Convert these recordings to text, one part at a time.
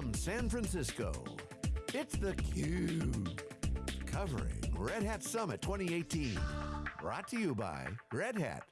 from San Francisco, it's theCUBE. Covering Red Hat Summit 2018. Brought to you by Red Hat.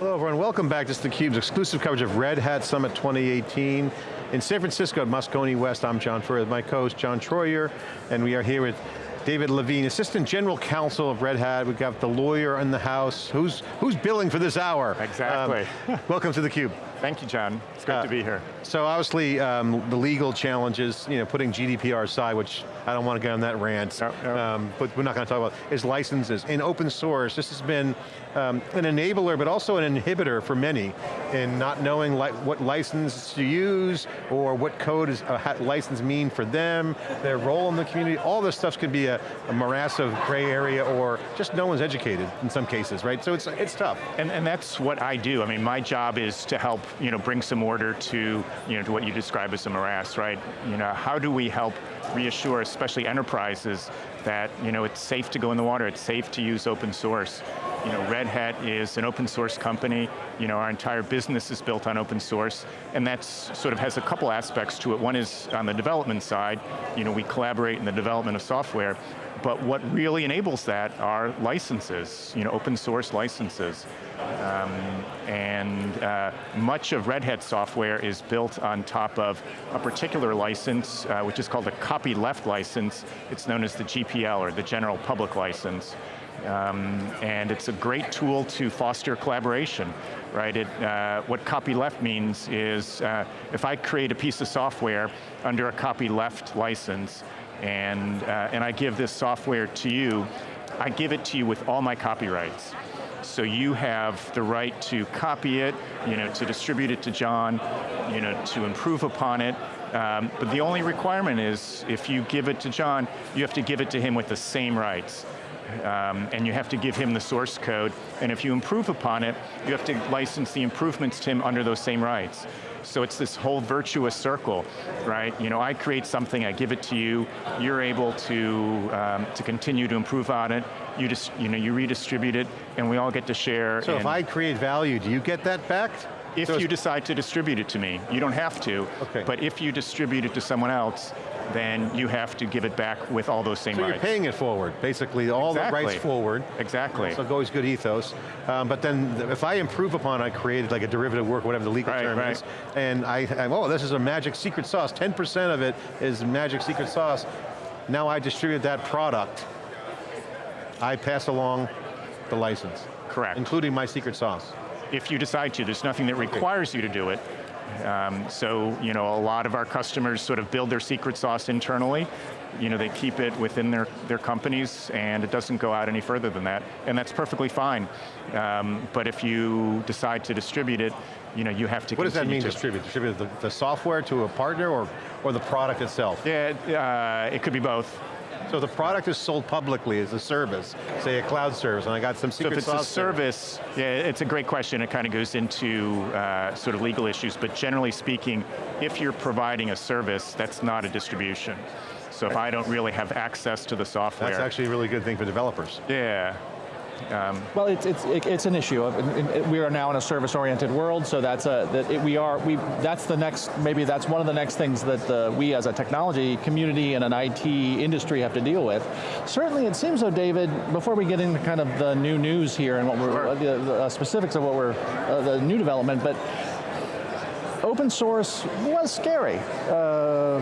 Hello everyone, welcome back. This is theCUBE's exclusive coverage of Red Hat Summit 2018. In San Francisco at Moscone West, I'm John Furrier, my co-host John Troyer, and we are here with David Levine, Assistant General Counsel of Red Hat. We've got the lawyer in the house. Who's, who's billing for this hour? Exactly. Um, welcome to theCUBE. Thank you, John. It's great uh, to be here. So obviously, um, the legal challenges, you know, putting GDPR aside, which I don't want to get on that rant, no, no. Um, but we're not going to talk about, is licenses. In open source, this has been um, an enabler, but also an inhibitor for many in not knowing li what license to use, or what code is a license mean for them, their role in the community, all this stuff could be a, a morass of gray area, or just no one's educated in some cases, right? So it's, it's tough. And, and that's what I do. I mean, my job is to help you know, bring some order to, you know, to what you describe as a morass, right? You know, how do we help reassure, especially enterprises, that you know, it's safe to go in the water, it's safe to use open source. You know, Red Hat is an open source company, you know, our entire business is built on open source, and that sort of has a couple aspects to it. One is on the development side, you know, we collaborate in the development of software, but what really enables that are licenses, you know, open source licenses. Um, and uh, much of Red Hat software is built on top of a particular license, uh, which is called a copyleft license. It's known as the GPL, or the General Public License. Um, and it's a great tool to foster collaboration, right? It, uh, what copyleft means is uh, if I create a piece of software under a copyleft license, and, uh, and I give this software to you, I give it to you with all my copyrights. So you have the right to copy it, you know, to distribute it to John, you know, to improve upon it. Um, but the only requirement is if you give it to John, you have to give it to him with the same rights. Um, and you have to give him the source code, and if you improve upon it, you have to license the improvements to him under those same rights. So it's this whole virtuous circle, right? You know, I create something, I give it to you, you're able to, um, to continue to improve on it, you just, you know, you redistribute it, and we all get to share. So if I create value, do you get that back? If so you decide to distribute it to me. You don't have to, okay. but if you distribute it to someone else, then you have to give it back with all those same so rights. you're paying it forward, basically, all exactly. the rights forward. Exactly. So always good ethos. Um, but then if I improve upon I created like a derivative work, whatever the legal right, term right. is, and I, I, oh, this is a magic secret sauce, 10% of it is magic secret sauce, now I distribute that product, I pass along the license. Correct. Including my secret sauce. If you decide to, there's nothing that requires you to do it. Um, so, you know, a lot of our customers sort of build their secret sauce internally. You know, they keep it within their, their companies and it doesn't go out any further than that. And that's perfectly fine. Um, but if you decide to distribute it, you know, you have to What does that mean, to. distribute? Distribute the, the, software to a partner or, or the product itself? Yeah, uh, it could be both. So the product is sold publicly as a service, say a cloud service, and I got some secret So if it's a service, there. yeah, it's a great question. It kind of goes into uh, sort of legal issues, but generally speaking, if you're providing a service, that's not a distribution. So if I don't really have access to the software. That's actually a really good thing for developers. Yeah, um, well, it's, it's, it's an issue. We are now in a service-oriented world, so that's a, that it, we are, we, that's the next, maybe that's one of the next things that the, we as a technology community and an IT industry have to deal with. Certainly it seems though, David, before we get into kind of the new news here and what we're, sure. the, the, specifics of what we're, uh, the new development, but open source was scary uh,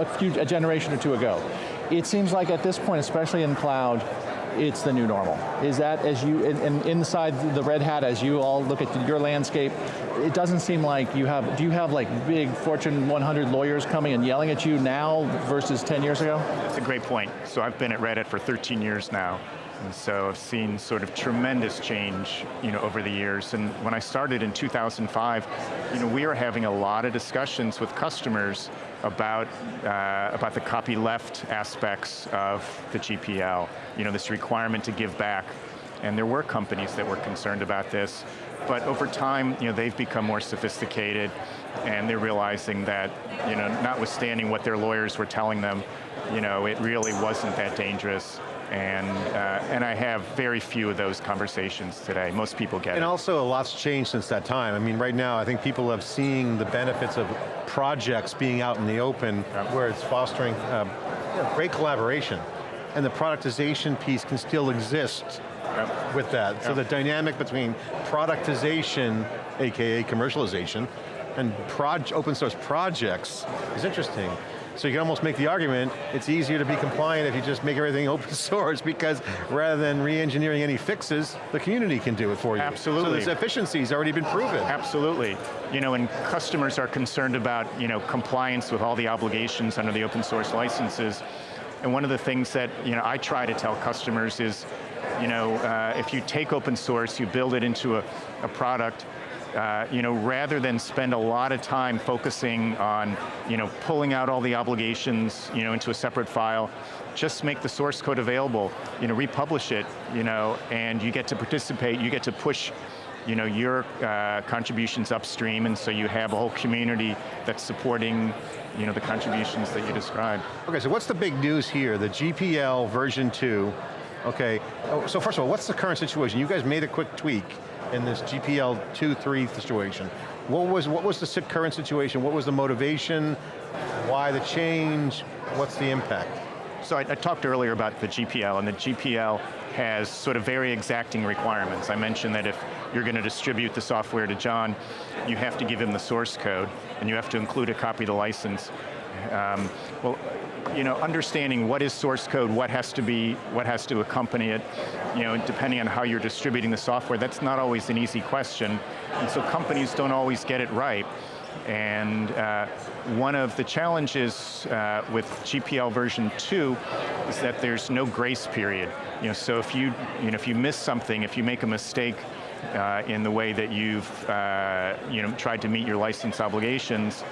a, few, a generation or two ago. It seems like at this point, especially in cloud, it's the new normal. Is that as you, and inside the Red Hat, as you all look at your landscape, it doesn't seem like you have, do you have like big Fortune 100 lawyers coming and yelling at you now versus 10 years ago? That's a great point. So I've been at Red Hat for 13 years now. And so I've seen sort of tremendous change you know, over the years. And when I started in 2005, you know, we were having a lot of discussions with customers about, uh, about the copyleft aspects of the GPL. You know, this requirement to give back. And there were companies that were concerned about this. But over time, you know, they've become more sophisticated and they're realizing that, you know, notwithstanding what their lawyers were telling them, you know, it really wasn't that dangerous And, uh, and I have very few of those conversations today. Most people get and it. And also a lot's changed since that time. I mean, right now, I think people have seen the benefits of projects being out in the open yep. where it's fostering um, you know, great collaboration. And the productization piece can still exist yep. with that. Yep. So the dynamic between productization, AKA commercialization, and open source projects is interesting. So you can almost make the argument, it's easier to be compliant if you just make everything open source because rather than re-engineering any fixes, the community can do it for you. Absolutely. So this efficiency's already been proven. Absolutely. You know, and customers are concerned about you know, compliance with all the obligations under the open source licenses. And one of the things that you know, I try to tell customers is, you know, uh, if you take open source, you build it into a, a product, uh, you know, rather than spend a lot of time focusing on, you know, pulling out all the obligations, you know, into a separate file, just make the source code available, you know, republish it, you know, and you get to participate, you get to push you know, your uh, contributions upstream, and so you have a whole community that's supporting you know, the contributions that you described. Okay, so what's the big news here? The GPL version 2, okay, oh, so first of all, what's the current situation? You guys made a quick tweak in this GPL 2-3 situation. What was, what was the current situation? What was the motivation? Why the change? What's the impact? So I, I, talked earlier about the GPL, and the GPL has sort of very exacting requirements. I mentioned that if you're going to distribute the software to John, you have to give him the source code, and you have to include a copy of the license. Um, well, you know, understanding what is source code, what has to be, what has to accompany it, you know, depending on how you're distributing the software, that's not always an easy question. And so companies don't always get it right. And uh, one of the challenges uh, with GPL version 2 is that there's no grace period. You know, so if you, you know, if you miss something, if you make a mistake uh, in the way that you've uh, you know, tried to meet your license obligations,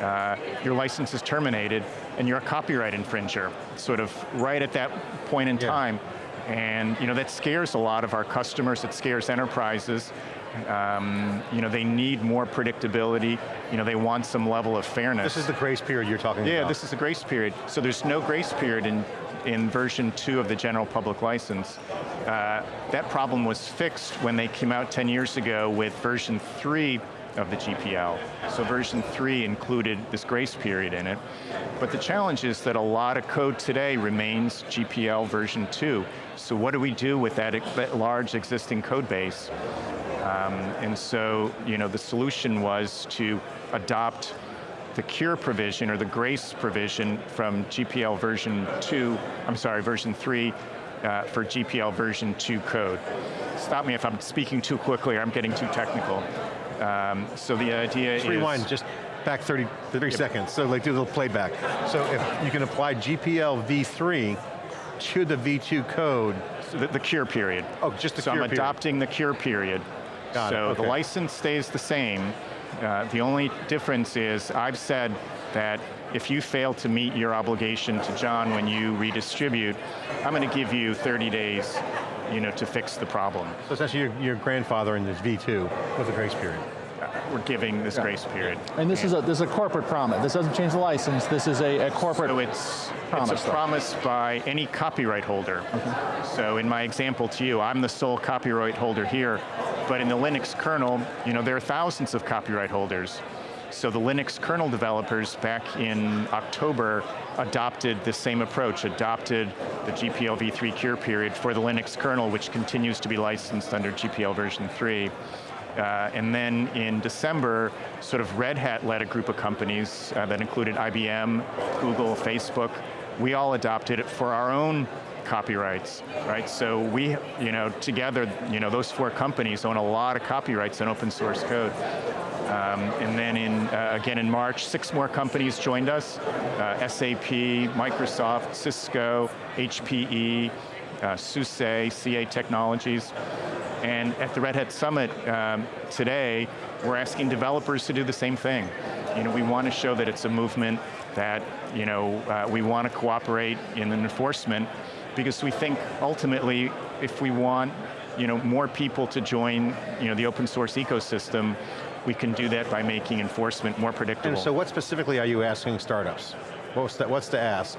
uh, your license is terminated and you're a copyright infringer, sort of right at that point in yeah. time. And you know, that scares a lot of our customers, it scares enterprises. Um, you know, they need more predictability. You know, they want some level of fairness. This is the grace period you're talking yeah, about. Yeah, this is the grace period. So there's no grace period in, in version two of the general public license. Uh, that problem was fixed when they came out 10 years ago with version three of the GPL. So version 3 included this grace period in it. But the challenge is that a lot of code today remains GPL version 2. So what do we do with that, large existing code base? Um, and so, you know, the solution was to adopt the cure provision or the grace provision from GPL version 2, I'm sorry, version 3 uh, for GPL version 2 code. Stop me if I'm speaking too quickly or I'm getting too technical. Um, so the idea just is- rewind, just back 30, 30 yep. seconds. So like do a little playback. So if you can apply GPL v3 to the v2 code. So the, the, cure period. Oh, just the so cure I'm adopting the cure period. Got so okay. the license stays the same. Uh, the only difference is I've said that if you fail to meet your obligation to John when you redistribute, I'm going to give you 30 days you know, to fix the problem. So essentially your, your grandfather in this V2 with a grace period. Uh, we're giving this yeah. grace period. And this and is a this is a corporate promise. This doesn't change the license. This is a, a corporate so it's, promise. It's a promise by any copyright holder. Okay. So in my example to you, I'm the sole copyright holder here, but in the Linux kernel, you know, there are thousands of copyright holders. So the Linux kernel developers back in October adopted the same approach, adopted the GPL v3 cure period for the Linux kernel, which continues to be licensed under GPL version 3. Uh, and then in December, sort of Red Hat led a group of companies uh, that included IBM, Google, Facebook. We all adopted it for our own copyrights, right? So we, you know, together, you know, those four companies own a lot of copyrights in open source code. Um, and then in, uh, again in March, six more companies joined us, uh, SAP, Microsoft, Cisco, HPE, uh, SUSE, CA Technologies. And at the Red Hat Summit um, today, we're asking developers to do the same thing. You know, we want to show that it's a movement that, you know, uh, we want to cooperate in enforcement because we think ultimately if we want you know, more people to join you know, the open source ecosystem, we can do that by making enforcement more predictable. And so what specifically are you asking startups? What's the, what's the ask?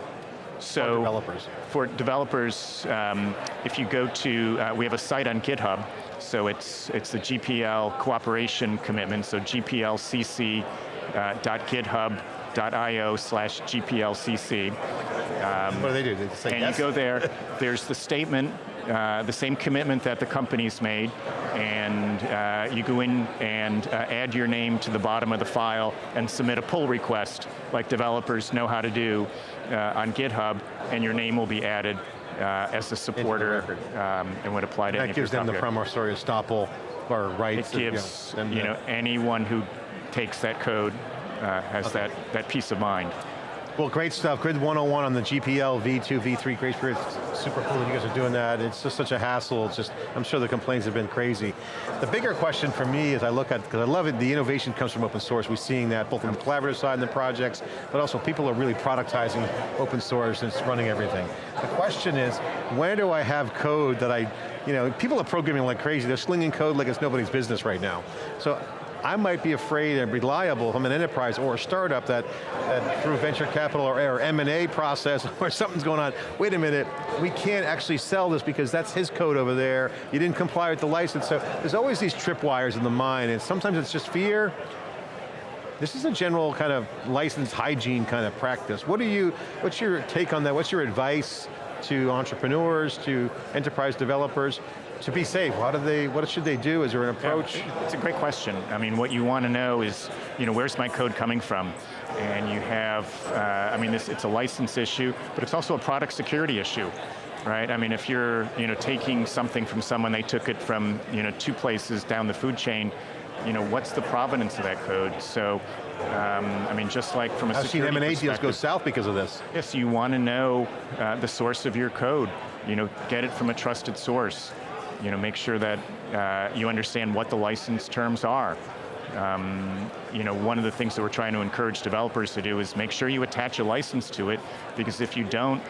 So For developers. For developers, um, if you go to, uh, we have a site on GitHub, so it's, it's the GPL cooperation commitment, so gplcc.github.io slash gplcc. What do they do? They say And yes? you go there, there's the statement, uh, the same commitment that the company's made, and uh, you go in and uh, add your name to the bottom of the file and submit a pull request, like developers know how to do uh, on GitHub, and your name will be added uh, as a supporter um, and would apply to any that gives them the promissory estoppel or rights. It gives them you the- know anyone who takes that code uh, has that, that peace of mind. Well, great stuff. Grid 101 on the GPL V2, V3, great spirit. Super cool that you guys are doing that. It's just such a hassle. It's just, I'm sure the complaints have been crazy. The bigger question for me is I look at, because I love it, the innovation comes from open source. We're seeing that both on the collaborative side and the projects, but also people are really productizing open source and it's running everything. The question is, where do I have code that I, you know, people are programming like crazy. They're slinging code like it's nobody's business right now. So I might be afraid and reliable from an enterprise or a startup that, that through venture capital or, or M&A process or something's going on, wait a minute, we can't actually sell this because that's his code over there, you didn't comply with the license, so there's always these tripwires in the mind, and sometimes it's just fear, this is a general kind of license hygiene kind of practice. What do you, what's your take on that? What's your advice to entrepreneurs, to enterprise developers, to be safe? What do they, what should they do? Is there an approach? Yeah, it's a great question. I mean, what you want to know is, you know, where's my code coming from? And you have, uh, I mean, this, it's a license issue, but it's also a product security issue, right? I mean, if you're, you know, taking something from someone, they took it from, you know, two places down the food chain, you know, what's the provenance of that code? So, um, I mean, just like from a I've seen security M&A deals go south because of this. Yes, you want to know uh, the source of your code. You know, get it from a trusted source. You know, make sure that uh, you understand what the license terms are. Um, you know, one of the things that we're trying to encourage developers to do is make sure you attach a license to it, because if you don't,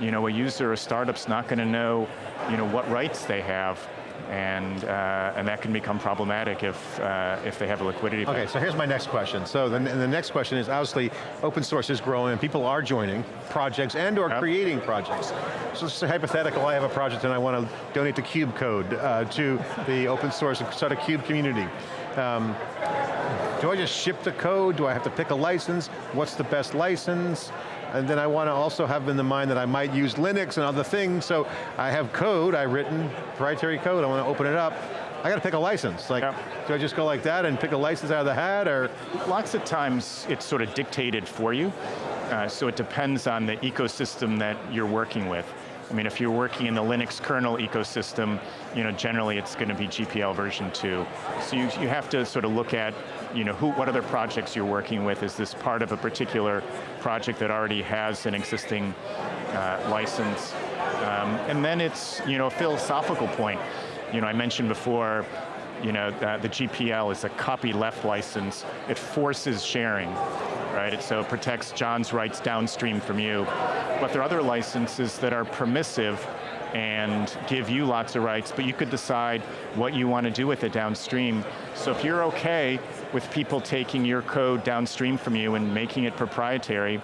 you know, a user or a startup's not going to know, you know, what rights they have, and uh, and that can become problematic if uh, if they have a liquidity. Okay, so here's my next question. So the, the next question is, obviously, open source is growing and people are joining projects and or Yep. creating projects. So it's a hypothetical, I have a project and I want to donate the Cube Code uh, to the open source and start a Cube community. Um, do I just ship the code? Do I have to pick a license? What's the best license? And then I want to also have in the mind that I might use Linux and other things, so I have code, I've written proprietary code, I want to open it up. I got to pick a license. Like, do I just go like that and pick a license out of the hat, or? Lots of times it's sort of dictated for you, uh, so it depends on the ecosystem that you're working with. I mean, if you're working in the Linux kernel ecosystem, you know, generally it's going to be GPL version 2. So you, you have to sort of look at, you know, who, what other projects you're working with. Is this part of a particular project that already has an existing uh, license? Um, and then it's, you know, a philosophical point. You know, I mentioned before, you know, uh, the GPL is a copy left license. It forces sharing, right? It, so it protects John's rights downstream from you. But there are other licenses that are permissive and give you lots of rights, but you could decide what you want to do with it downstream. So if you're okay with people taking your code downstream from you and making it proprietary,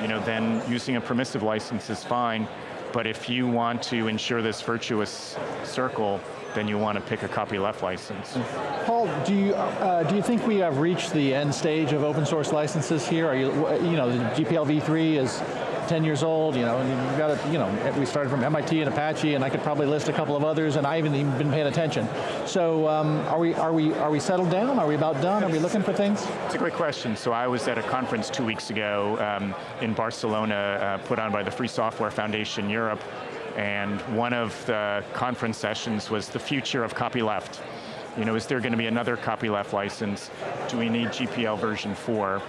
you know, then using a permissive license is fine. But if you want to ensure this virtuous circle, then you want to pick a copy left license. Paul, do you, uh, do you think we have reached the end stage of open source licenses here? Are you, you know, the GPL v3 is 10 years old, you know, and you've got to, you know, we started from MIT and Apache, and I could probably list a couple of others, and I haven't even been paying attention. So, um, are we, are we, are we settled down? Are we about done? Are we looking for things? It's a great question. So I was at a conference two weeks ago um, in Barcelona, uh, put on by the Free Software Foundation Europe, and one of the conference sessions was the future of copyleft. You know, is there going to be another copyleft license? Do we need GPL version 4?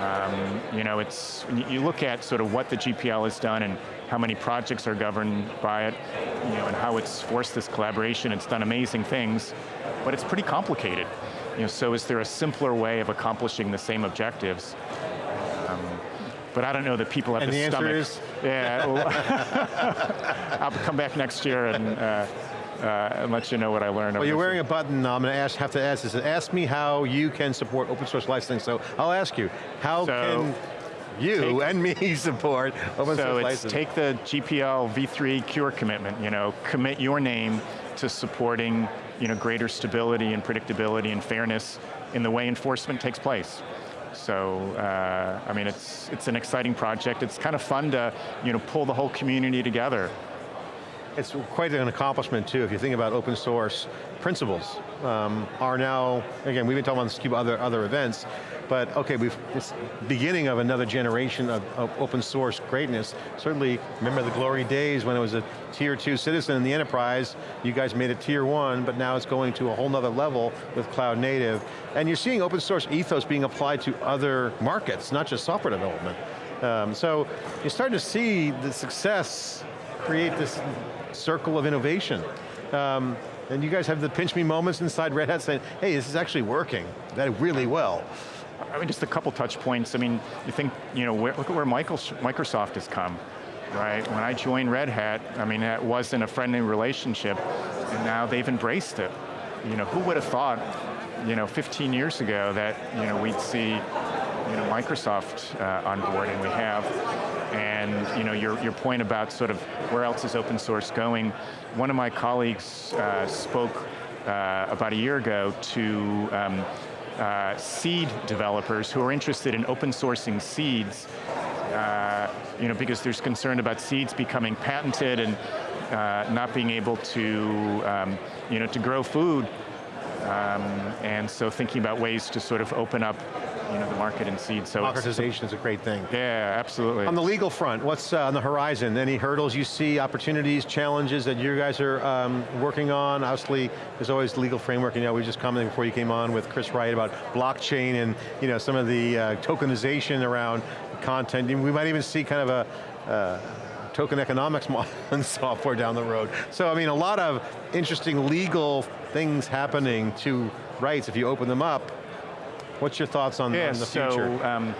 Um, you know, it's, you- look at sort of what the GPL has done and how many projects are governed by it, you know, and how it's forced this collaboration, it's done amazing things, but it's pretty complicated. You know, so is there a simpler way of accomplishing the same objectives? Um, but I don't know that people have And the, the answer stomach. is? Yeah, I'll come back next year and, uh, uh, and let you know what I learned. Well, you're wearing a button, I'm going to ask, have to ask this. Ask me how you can support open source licensing. So I'll ask you, how So- can you take- and me support open So source it's license. take the GPL v3 Cure commitment, you know, commit your name to supporting you know, greater stability and predictability and fairness in the way enforcement takes place. So, uh, I mean, it's, it's an exciting project. It's kind of fun to you know, pull the whole community together. It's quite an accomplishment too, if you think about open source principles um, are now, again, we've been talking about this cube other, other events, but okay, we've, it's beginning of another generation of, of open source greatness. Certainly, remember the glory days when it was a tier two citizen in the enterprise, you guys made it tier one, but now it's going to a whole nother level with cloud native. And you're seeing open source ethos being applied to other markets, not just software development. Um, so, you're starting to see the success create this circle of innovation. Um, and you guys have the pinch me moments inside Red Hat saying, hey, this is actually working, that really well. I mean, just a couple touch points. I mean, you think, you know, where, look at where Microsoft has come, right? When I joined Red Hat, I mean, it wasn't a friendly relationship, and now they've embraced it. You know, who would have thought, you know, 15 years ago that, you know, we'd see, you know, Microsoft uh, on board, and we have. And, you know, your, your point about sort of where else is open source going, one of my colleagues uh, spoke uh, about a year ago to um, uh, seed developers who are interested in open sourcing seeds, uh, you know, because there's concern about seeds becoming patented and uh, not being able to, um, you know, to grow food. Um, and so thinking about ways to sort of open up, you know, the market in seed. So Democratization is a great thing. yeah, absolutely. On the legal front, what's uh, on the horizon? Any hurdles you see, opportunities, challenges that you guys are um, working on? Obviously, there's always legal framework. You know, we were just commenting before you came on with Chris Wright about blockchain and you know some of the uh, tokenization around content. We might even see kind of a uh, token economics model in software down the road. So I mean, a lot of interesting legal things happening to rights if you open them up. What's your thoughts on, yeah, on the so, future? Um,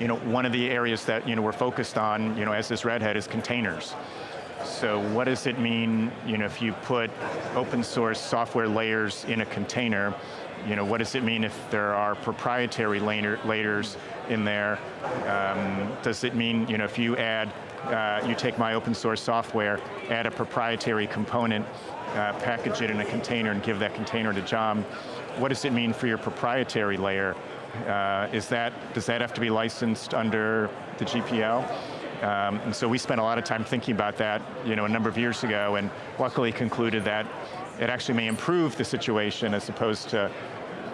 you know, one of the areas that you know we're focused on, you know, as this Red Hat is containers. So what does it mean, you know, if you put open source software layers in a container, you know, what does it mean if there are proprietary layer, layers in there? Um, does it mean, you know, if you add, uh, you take my open source software, add a proprietary component, uh, package it in a container and give that container to John, what does it mean for your proprietary layer? Uh, is that, does that have to be licensed under the GPL? Um, and so we spent a lot of time thinking about that you know, a number of years ago and luckily concluded that it actually may improve the situation as opposed to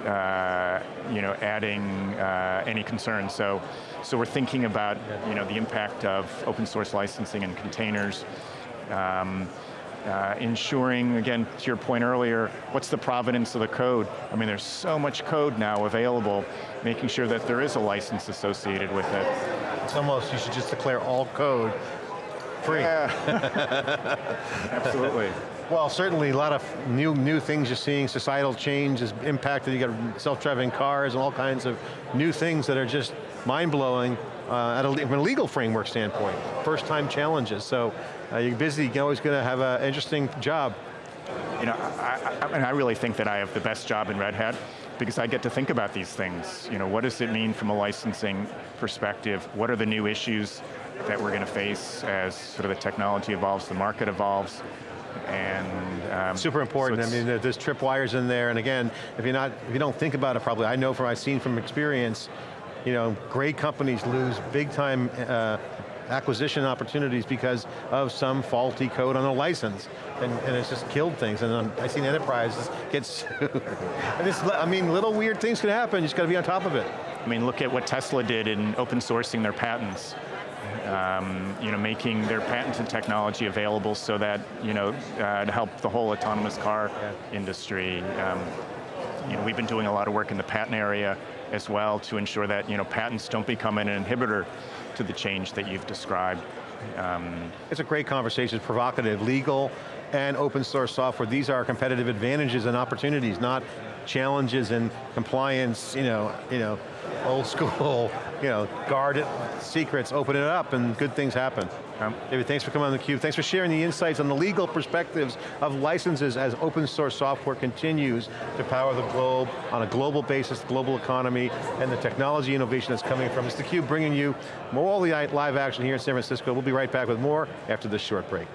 uh, you know, adding uh, any concerns. So, so we're thinking about you know, the impact of open source licensing and containers. Um, uh, ensuring, again, to your point earlier, what's the provenance of the code? I mean, there's so much code now available, making sure that there is a license associated with it. It's almost, you should just declare all code free. Absolutely. Well, certainly a lot of new new things you're seeing, societal change has impacted, you got self-driving cars and all kinds of new things that are just mind-blowing uh, at a, from a legal framework standpoint. First time challenges, so uh, you're busy, you're always going to have an interesting job. You know, I, I, and I really think that I have the best job in Red Hat because I get to think about these things. You know, what does it mean from a licensing perspective? What are the new issues that we're going to face as sort of the technology evolves, the market evolves? And um, Super important, so I mean, there's tripwires in there, and again, if you're not, if you don't think about it probably, I know from, I've seen from experience, you know, great companies lose big time uh, acquisition opportunities because of some faulty code on a license, and, and it's just killed things, and um, I've seen enterprises get sued. I mean, little weird things can happen, you just got to be on top of it. I mean, look at what Tesla did in open sourcing their patents. Um, you know, making their patented technology available so that, you know, uh, to help the whole autonomous car industry. Um, you know, we've been doing a lot of work in the patent area as well to ensure that, you know, patents don't become an inhibitor to the change that you've described. Um, It's a great conversation, it's provocative, legal and open source software. These are competitive advantages and opportunities, not challenges and compliance, you know, you know, old school, you know, guard it, secrets, open it up, and good things happen. Um, David, thanks for coming on theCUBE. Thanks for sharing the insights on the legal perspectives of licenses as open source software continues to power the globe on a global basis, global economy, and the technology innovation that's coming from. It's theCUBE bringing you more all the live action here in San Francisco. We'll be right back with more after this short break.